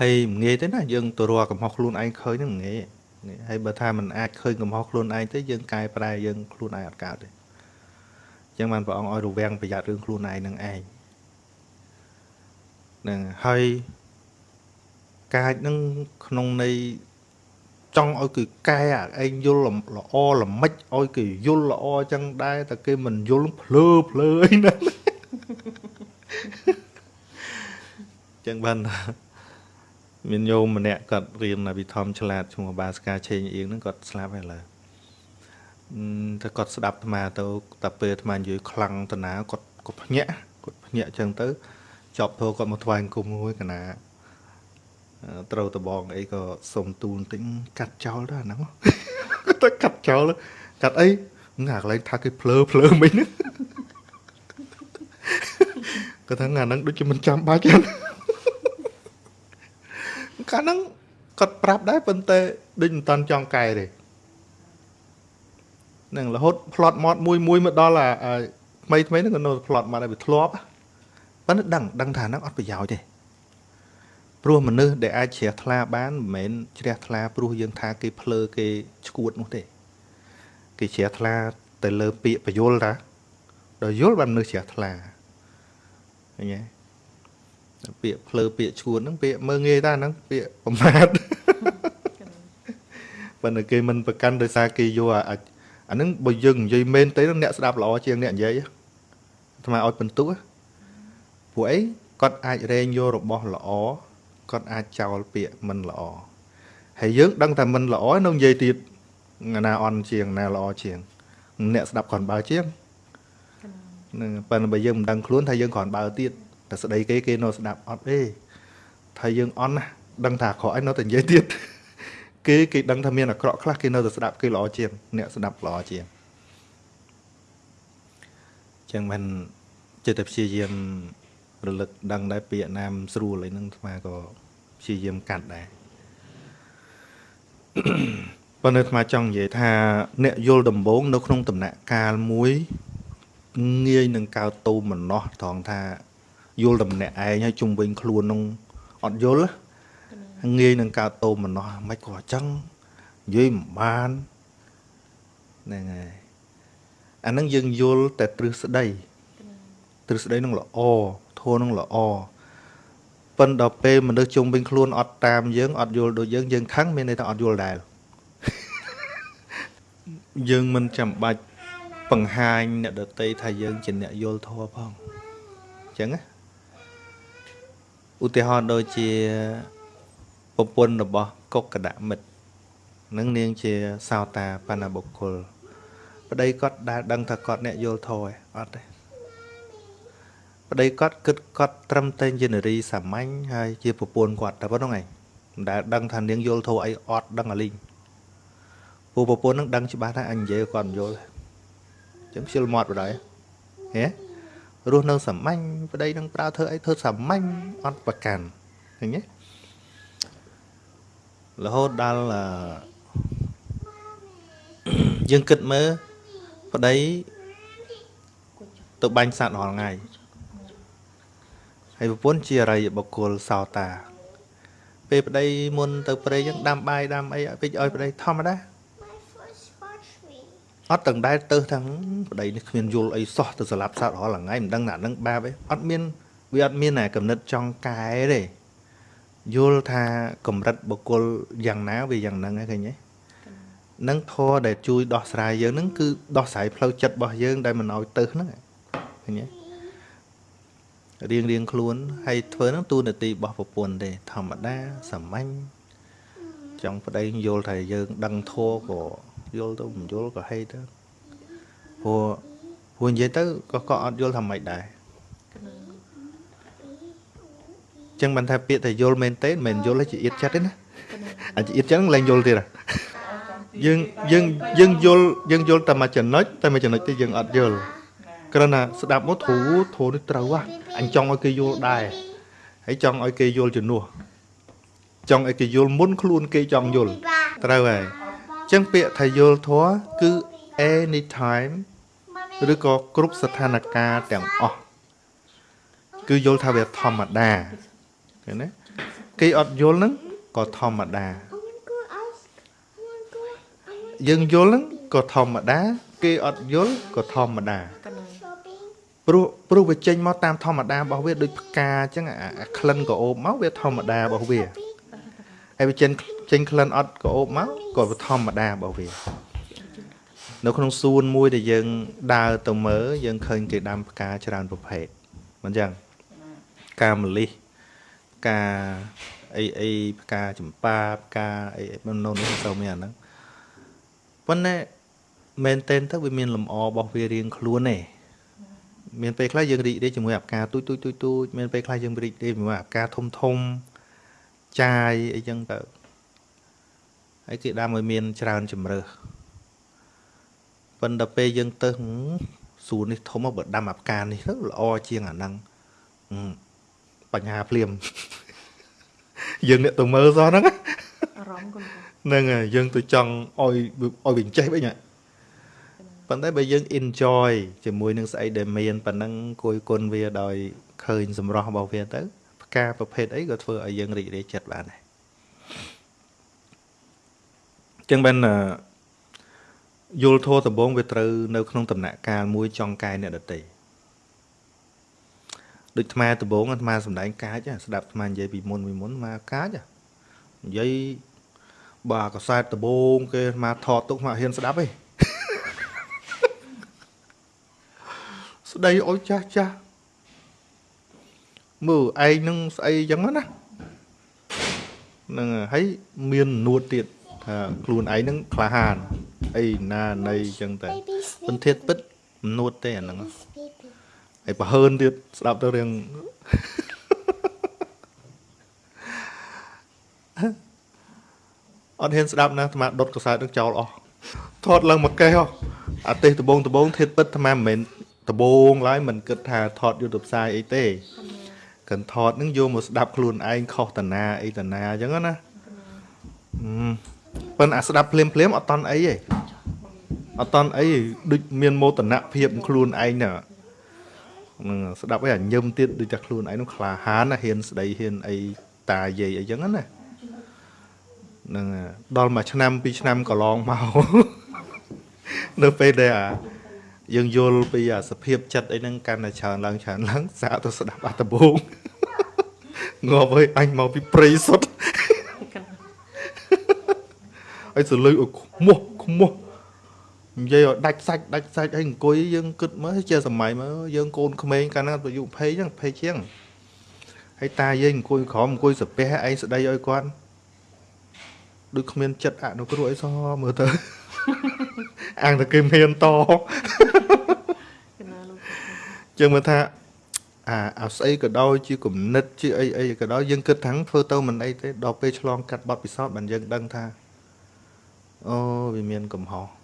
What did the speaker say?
ហើយមិនងាយទេណាយើងទៅរកកំហុសខ្លួនឯងឃើញហ្នឹងមិនងាយហើយបើថាมันអាចឃើញកំហុសខ្លួនឯងទេយើងកែប្រែយើងខ្លួនឯងអត់កើតទេអញ្ចឹងបានព្រះអង្គឲ្យរវាំងប្រយ័ត្នរឿងខ្លួនឯងនឹងឯងហ្នឹងហើយកាចនឹងក្នុងន័យចង់ឲ្យគឺកែឯងយល់ល្អល្មិចឲ្យគេយល់ល្អអញ្ចឹងដែរតែគេមិនយល់ភ្លើភ្លើអីណាចឹងបាន មានញោមម្នាក់គាត់រៀនវិធម្មឆ្លាតឈ្មោះបាសកាឆេងអៀងហ្នឹងគាត់ស្លាប់ហើយឡើយតែគាត់ស្ដាប់អាត្មាទៅតែពេលអាត្មានិយាយខ្លាំងតាណាគាត់គាត់ភ្ញាក់គាត់ភ្ញាក់អញ្ចឹងទៅចប់ធោគាត់មកថ្វាយអង្គមមួយកណាត្រូវតបងអីក៏សុំទូលបន្តិចកាត់ចោលទៅអាហ្នឹងទៅកាត់ចោលកាត់អីអាកន្លែងថាគេភ្លើភ្លើមិញហ្នឹងគាត់ថាអាហ្នឹងដូចជាមិនចាំបាច់ទេ កាលហ្នឹងគាត់ប្រាប់ដែរប៉ុន្តែដូចមិនតាន់ចង់កែទេនឹងរហូតផ្្លត់ម៉ត់មួយមួយមកដល់អាថ្មីថ្មីហ្នឹងក៏នៅផ្្លត់ម៉ត់ឲ្យវាធ្លាប់ប៉ុន្តែដឹងដឹងថាហ្នឹងអត់ប្រយោជន៍ទេព្រោះមនុស្សដែលអាចជ្រះថ្លាបានមិនមែនជ្រះថ្លាព្រោះយើងថាគេភ្លើគេឈួតនោះទេគេជ្រះថ្លាទៅលើពាក្យបយលតាដល់យល់បានមនុស្សជ្រះថ្លាឃើញទេ ពាក្យភ្លើពាក្យឈួតហ្នឹងពាក្យមើងងាយតាហ្នឹងពាក្យប្រមាថប៉ុន្តែគេមិនប្រកាន់ដោយសារគេយកអាអាហ្នឹងបើយើងនិយាយមែនទេអ្នកស្ដាប់ល្អជាងអ្នកនិយាយអាថ្មឲ្យបន្ទុះព្រោះអីគាត់អាចរែងយករបស់ល្អគាត់អាចចោលពាក្យមិនល្អហើយយើងដឹងថាមិនល្អនៅនិយាយទៀតណាអន់ជាងណាល្អជាង អ្នកស្ដាប់គ្រាន់បើជាងនឹងប៉ុន្តែបើយើងមិនដឹងខ្លួនថាយើងគ្រាន់បើទៀត តែស្ដីគេគេនៅស្ដាប់អត់ទេថាយើងអន់ណាដឹងថាអាក្រក់ឯងនៅតែនិយាយទៀតគេគេដឹងថាមានអាក្រក់ខ្លះគេនៅតែស្ដាប់គេល្អជាងអ្នកស្ដាប់ល្អជាងចឹងមិនចិត្តតែព្យាយាមរលឹកដឹងដែរពាក្យណាមស្រួលអីហ្នឹងស្មាក៏ព្យាយាមកាត់ដែរប៉ុន្តែស្មាចង់និយាយថា អ្នកយល់ដំបងនៅក្នុងដំណាក់កាលមួយងាយនឹងកើតតូមម្នោះត្រង់ថា យល់តែម្នាក់ឯងហើយជុំវិញខ្លួននឹងអត់យល់ងាយនឹងកើតតូមម្នោះមិនក៏អញ្ចឹងនិយាយមិនបានហ្នឹងហើយអានឹងយើងយល់តែទ្រឹស្ដីទ្រឹស្ដីនឹងល្អធម៌នឹងល្អប៉ុន្តែដល់ពេលមនុស្សជុំវិញខ្លួនអត់តាមយើងអត់យល់ដូចយើងយើងខឹងមានន័យថាអត់យល់ដែរយើងមិនចាំបាច់បង្ហាញអ្នកដតីថាយើងជាអ្នកយល់ធម៌ផងអញ្ចឹងណា ឧទាហរណ៍ដូចជាប្រពន្ធរបស់កុកកដមិត្តនឹងនាងជាសោតាបណ្ណបុគ្គលប្តីគាត់ដែលដឹងថាគាត់អ្នកយល់ធម៌អត់ទេប្តីគាត់គិតគាត់ត្រឹមតែជានារីសាមញ្ញហើយជាប្រពន្ធគាត់តែប៉ុណ្្នឹងឯងមិនដែលដឹងថានាងយល់ធម៌អីអត់ដឹងអាលីងពូប្រពន្ធនឹងដឹងច្បាស់ថាអញនិយាយគាត់មិនយល់ទេអញ្ចឹងខ្ជិលមាត់បដ ாய் ហេ រស់នៅសាមញ្ញប្តីនឹងប្រើធ្វើអីធ្វើសាមញ្ញអត់ប្រកាន់ឃើញទេរហូតដល់យើងគិតមើលប្តីទៅបាញ់សត្វរាល់ថ្ងៃហើយប្រពន្ធជាអរិយបុគ្គលសោតាពេលប្តីមុនទៅព្រៃចឹងដាំបាយដាំអីពេកឲ្យប្តីធម្មតា អត់ទាំងដែលទៅទាំងប្តីនេះគ្មានយល់អីសោះទៅស្លាប់សត្វរាល់ថ្ងៃមិនដឹងណានឹងបាបអីអត់មានវាអត់មានណាកំណត់ចង់កែទេយល់ថាកម្រិតបុគ្គលយ៉ាងណាវាយ៉ាងហ្នឹងហ្នឹងឃើញទេនឹងធរដែលជួយដោះស្រាយយើងហ្នឹងគឺដោះស្រាយផ្លូវចិត្តរបស់យើងដែលមិនឲ្យទៅហ្នឹងឃើញទេរៀងរៀងខ្លួនហើយធ្វើហ្នឹងទូនាទីរបស់ប្រពន្ធទេធម្មតាសាមញ្ញចង់ប្តីយល់ថាយើងដឹងធัวក៏ យល់ទៅមិនយល់ក៏ហេទៅព្រោះព្រោះនិយាយទៅក៏ក៏អត់យល់ថាម៉េចដែរចឹងបានថាពាក្យថាយល់មែនទេមិនមែនយល់ជាអៀតចិត្តទេណាអាចអៀតចឹងឡើងយល់ទៀតយើងយើងយើងយល់យើងយល់តែមួយចំណុចតែមួយចំណុចទេយើងអត់យល់គ្រាន់តែស្ដាប់មកធូធូនេះត្រូវហ่ะអញចង់ឲ្យគេយល់ដែរហើយចង់ឲ្យគេយល់ជំនួសចង់ឲ្យគេយល់មុនខ្លួនគេចង់យល់ត្រូវហើយអញ្ចឹងពាក្យថាយល់ធម៌គឺ anytime ឬក៏គ្រប់ស្ថានភាពទាំងអស់គឺយល់ថាវាធម្មតាឃើញទេគេអត់យល់ហ្នឹងក៏ធម្មតា I want to go ice. I want to go. I want យើងយល់ហ្នឹងក៏ធម្មតា គេអត់យល់ក៏ធម្មតាកណ្ណា shopping. ព្រោះព្រោះវាចេញមកតាមធម្មតារបស់វាដូចផ្កាអញ្ចឹងអាអាក្លិនក៏អូបមកវាធម្មតារបស់វា ហើយវាចេញចេញក្លិនអត់ក៏អូបមកក៏វាធម្មតារបស់វានៅក្នុងសួនមួយដែលយើងដើរទៅមើលយើងឃើញគេដាំផ្កាច្រើនប្រភេទមិនអញ្ចឹងផ្កាម្លិះផ្កាអីអីផ្កាចម្ប៉ាផ្កាអីអីមិននៅនេះមិនសូវមានអាហ្នឹងប៉ុន្តែមែនតែនទៅវាមានលំអរបស់វារៀងខ្លួនទេមានពេលខ្លះយើងរីករាយជាមួយអាផ្កាទូចទូចទូចទូចមានពេលខ្លះយើងរីករាយជាមួយអាផ្កាធំធំ ចាយអីចឹងទៅហើយគេដាំឲ្យមានច្រើនជំរើសប៉ុន្តែពេលយើងទៅហឹមសួននេះធំមកបើដាំអាផ្កានេះទៅល្អជាងអាហ្នឹងហឹមបញ្ហាភ្លាមយើងអ្នកទៅមើលសោះហ្នឹងណាអារម្មណ៍កូនបងហ្នឹងហើយយើងទៅចង់ឲ្យឲ្យវាចេះវិញហ៎ប៉ុន្តែបើយើង enjoy ជាមួយនឹងស្អីដែលមានប៉ុណ្ណឹងគួយគុណវាដោយឃើញសម្រស់របស់វាទៅ ផ្កាប្រភេទអីក៏ធ្វើឲ្យយើងរីករាយចិត្តបានដែរចឹងបានអឺយល់ធម៌ដំបងវាត្រូវនៅក្នុងដំណាក់កាលមួយចង់កែអ្នកដតីដូចអាត្មាដំបងអាត្មាសំដែងកាចហ៎ស្ដាប់អាត្មានិយាយពីមុនពីមុនអាត្មាកាចហ៎និយាយបាទកសែតដបងគេមកថតទុកមកហ៊ានស្ដាប់ទេស្ដីអុយចាស់ចាស់ មើលឯងនឹងស្អីចឹងណាហ្នឹងហើយមាននួតទៀតថាខ្លួនឯងនឹងក្លាហានអីណានៃចឹងតែ Baby ពន្ sleep. ធាតពិតមិននួតទេអាហ្នឹង Sleepy. ហើយបើហើនទៀតស្ដាប់ទៅរៀងអត់ហ៊ានស្ដាប់ណាអាត្មាដុតកសែតនឹងចោលអស់ថតឡើងមកកេះហ៎អាទេសដបងដបងធាតពិតអាត្មាមិនមែនដបងឡើយមិនគិតថាថតយកទៅផ្សាយអីទេ កិនថតនឹងយកមកស្ដាប់ខ្លួនឯងខុសតាណាអីតាណាអញ្ចឹងណាហឹមប៉ុន្តែអាស្ដាប់ភ្លាមភ្លាមអត់តន់អីទេអត់តន់អីដូចមានមោទនភាពខ្លួនឯងណាហ្នឹងស្ដាប់ឲ្យអាញឹមទៀតដូចតែខ្លួនឯងនោះក្លាហានណាហ៊ានស្ដីហ៊ានអីតាយាយអីចឹងណាហ្នឹងហើយដល់មួយឆ្នាំពីរឆ្នាំកន្លងមកនៅពេលដែលអា យើងយល់ពីអាសភាពចិត្តអីហ្នឹងកាន់តែច្រើនឡើងច្រើនឡើងសាកទៅស្ដាប់អត្តបងងាប់ហើយអញមកពីព្រៃសុទ្ធកណ្ណាហើយសលុយអុយខ្មោះខ្មោះនិយាយឲ្យដាច់សាច់ដាច់សាច់ហើយអង្គុយយើងគិតមើលជាសម័យមើលយើងកូនក្មេងកាលហ្នឹងអាយុ20ហ្នឹង20ជាងហើយតាយើងអង្គុយក្រោមអង្គុយសាពះឯងស្ដីឲ្យគាត់ដូចគ្មានចិត្តអនុគ្រោះអីសោះមើលទៅ អាងតែគេមានតកណ្ណាលោកចឹងមើលថាអាអាស្អីក៏ដោយជាគំនិតជាអីអីក៏ដោយយើងគិតថាធ្វើទៅមិនអីទេដល់ពេលឆ្លងកាត់បទពិសោធន៍បានយើងដឹងថាអូវាមានកំហុស